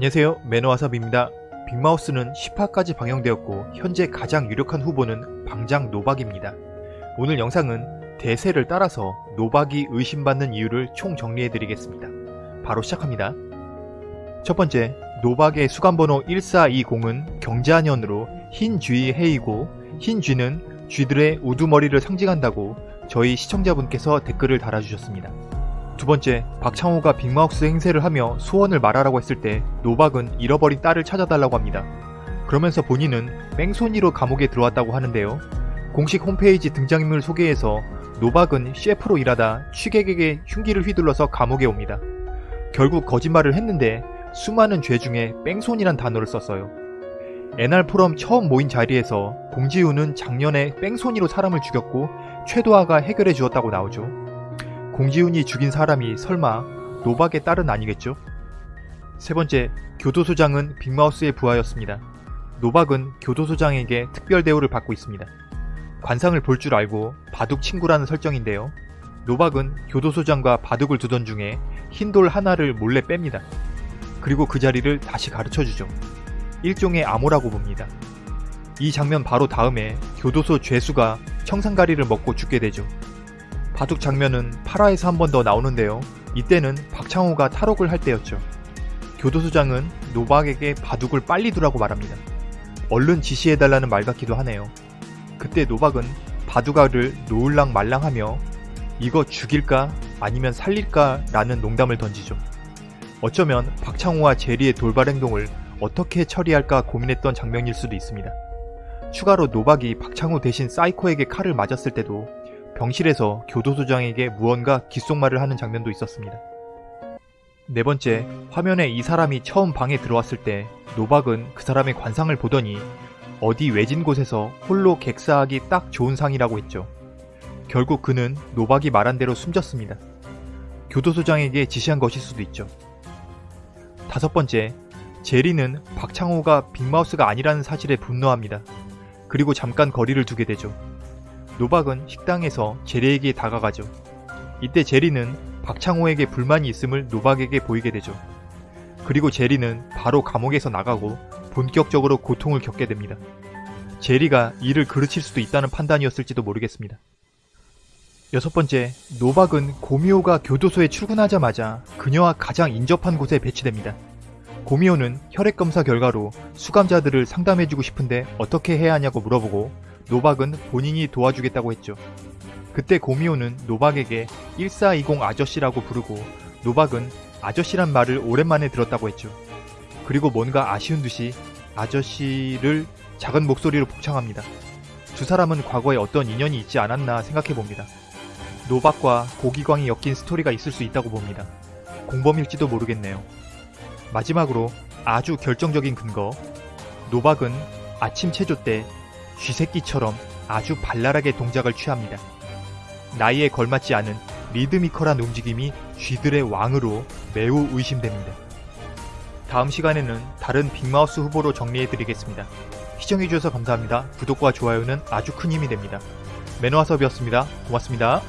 안녕하세요 매너와삽입니다. 빅마우스는 10화까지 방영되었고 현재 가장 유력한 후보는 방장 노박입니다. 오늘 영상은 대세를 따라서 노박이 의심받는 이유를 총 정리해드리겠습니다. 바로 시작합니다. 첫 번째, 노박의 수감번호 1420은 경자년으로 흰 쥐의 해이고 흰 쥐는 쥐들의 우두머리를 상징한다고 저희 시청자분께서 댓글을 달아주셨습니다. 두 번째, 박창호가 빅마우스 행세를 하며 소원을 말하라고 했을 때 노박은 잃어버린 딸을 찾아달라고 합니다. 그러면서 본인은 뺑소니로 감옥에 들어왔다고 하는데요. 공식 홈페이지 등장인물 소개에서 노박은 셰프로 일하다 취객에게 흉기를 휘둘러서 감옥에 옵니다. 결국 거짓말을 했는데 수많은 죄 중에 뺑소니란 단어를 썼어요. NR 포럼 처음 모인 자리에서 공지훈은 작년에 뺑소니로 사람을 죽였고 최도하가 해결해 주었다고 나오죠. 공지훈이 죽인 사람이 설마 노박의 딸은 아니겠죠? 세 번째, 교도소장은 빅마우스의 부하였습니다. 노박은 교도소장에게 특별 대우를 받고 있습니다. 관상을 볼 줄 알고 바둑 친구라는 설정인데요. 노박은 교도소장과 바둑을 두던 중에 흰 돌 하나를 몰래 뺍니다. 그리고 그 자리를 다시 가르쳐주죠. 일종의 암호라고 봅니다. 이 장면 바로 다음에 교도소 죄수가 청산가리를 먹고 죽게 되죠. 바둑 장면은 8화에서 한 번 더 나오는데요. 이때는 박창호가 탈옥을 할 때였죠. 교도소장은 노박에게 바둑을 빨리 두라고 말합니다. 얼른 지시해달라는 말 같기도 하네요. 그때 노박은 바둑알을 놓을랑 말랑하며 이거 죽일까 아니면 살릴까 라는 농담을 던지죠. 어쩌면 박창호와 제리의 돌발 행동을 어떻게 처리할까 고민했던 장면일 수도 있습니다. 추가로 노박이 박창호 대신 사이코에게 칼을 맞았을 때도 병실에서 교도소장에게 무언가 귓속말을 하는 장면도 있었습니다. 네 번째, 화면에 이 사람이 처음 방에 들어왔을 때 노박은 그 사람의 관상을 보더니 어디 외진 곳에서 홀로 객사하기 딱 좋은 상이라고 했죠. 결국 그는 노박이 말한 대로 숨졌습니다. 교도소장에게 지시한 것일 수도 있죠. 다섯 번째, 제리는 박창호가 빅마우스가 아니라는 사실에 분노합니다. 그리고 잠깐 거리를 두게 되죠. 노박은 식당에서 제리에게 다가가죠. 이때 제리는 박창호에게 불만이 있음을 노박에게 보이게 되죠. 그리고 제리는 바로 감옥에서 나가고 본격적으로 고통을 겪게 됩니다. 제리가 이를 그르칠 수도 있다는 판단이었을지도 모르겠습니다. 여섯 번째, 노박은 고미호가 교도소에 출근하자마자 그녀와 가장 인접한 곳에 배치됩니다. 고미호는 혈액검사 결과로 수감자들을 상담해주고 싶은데 어떻게 해야 하냐고 물어보고 노박은 본인이 도와주겠다고 했죠. 그때 고미호는 노박에게 1420 아저씨라고 부르고 노박은 아저씨란 말을 오랜만에 들었다고 했죠. 그리고 뭔가 아쉬운 듯이 아저씨를 작은 목소리로 복창합니다. 두 사람은 과거에 어떤 인연이 있지 않았나 생각해봅니다. 노박과 고기광이 엮인 스토리가 있을 수 있다고 봅니다. 공범일지도 모르겠네요. 마지막으로 아주 결정적인 근거 노박은 아침 체조 때 쥐새끼처럼 아주 발랄하게 동작을 취합니다. 나이에 걸맞지 않은 리드미컬한 움직임이 쥐들의 왕으로 매우 의심됩니다. 다음 시간에는 다른 빅마우스 후보로 정리해드리겠습니다. 시청해주셔서 감사합니다. 구독과 좋아요는 아주 큰 힘이 됩니다. 매너와섭이었습니다. 고맙습니다.